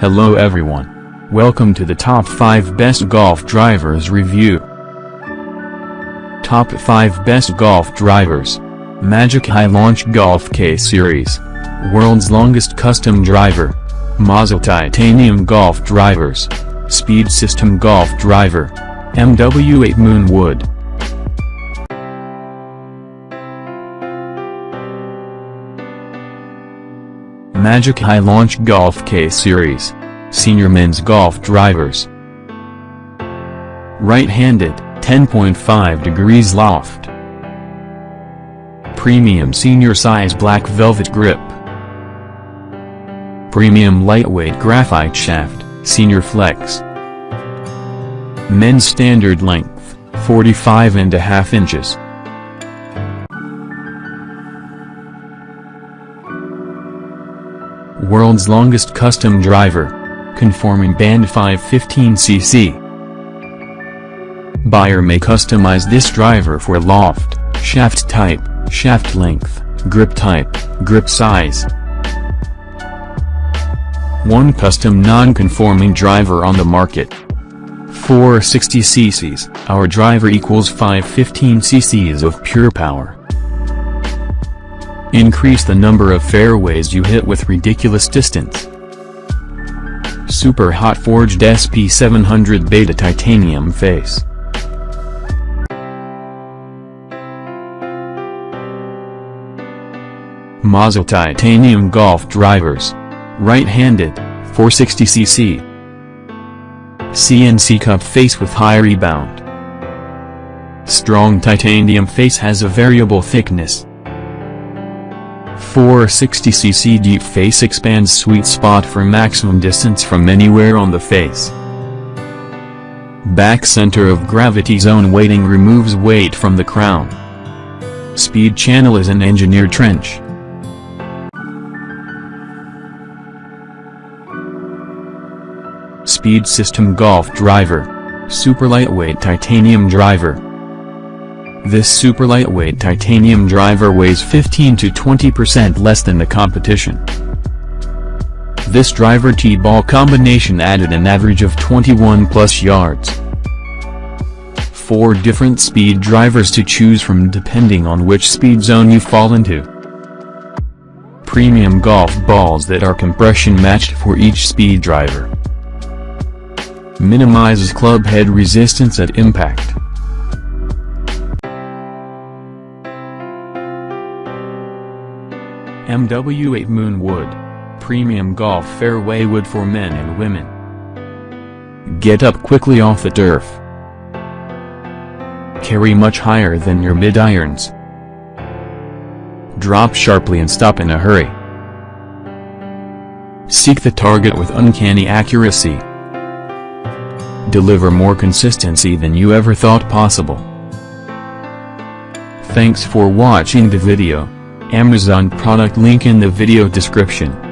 Hello everyone. Welcome to the top 5 best golf drivers review. Top 5 best golf drivers. Majek High Launch Golf K Series. World's longest custom driver. Mazel Titanium Golf Drivers. Speed System Golf Driver. MW8 Moonwood. Majek High Launch Golf K Series. Senior Men's Golf Drivers. Right-handed, 10.5 degrees loft. Premium Senior Size Black Velvet Grip. Premium Lightweight Graphite Shaft, Senior Flex. Men's Standard Length, 45 and a half inches. World's longest custom driver. Conforming band 515cc. Buyer may customize this driver for loft, shaft type, shaft length, grip type, grip size. One custom non-conforming driver on the market. 460 cc's, our driver equals 515 cc's of pure power. Increase the number of fairways you hit with ridiculous distance. Super Hot Forged SP700 Beta Titanium Face Mazel Titanium Golf Drivers. Right-handed, 460cc. CNC Cup Face with high rebound. Strong titanium face has a variable thickness. 460cc deep face expands sweet spot for maximum distance from anywhere on the face. Back center of gravity zone weighting removes weight from the crown. Speed channel is an engineered trench. Speed System Golf Driver. Super Lightweight Titanium Driver. This super lightweight titanium driver weighs 15 to 20% less than the competition. This driver T-ball combination added an average of 21 plus yards. Four different speed drivers to choose from depending on which speed zone you fall into. Premium golf balls that are compression matched for each speed driver. Minimizes club head resistance at impact. MW8 Moonwood. Premium golf fairway wood for men and women. Get up quickly off the turf. Carry much higher than your mid-irons. Drop sharply and stop in a hurry. Seek the target with uncanny accuracy. Deliver more consistency than you ever thought possible. Thanks for watching the video. Amazon product link in the video description.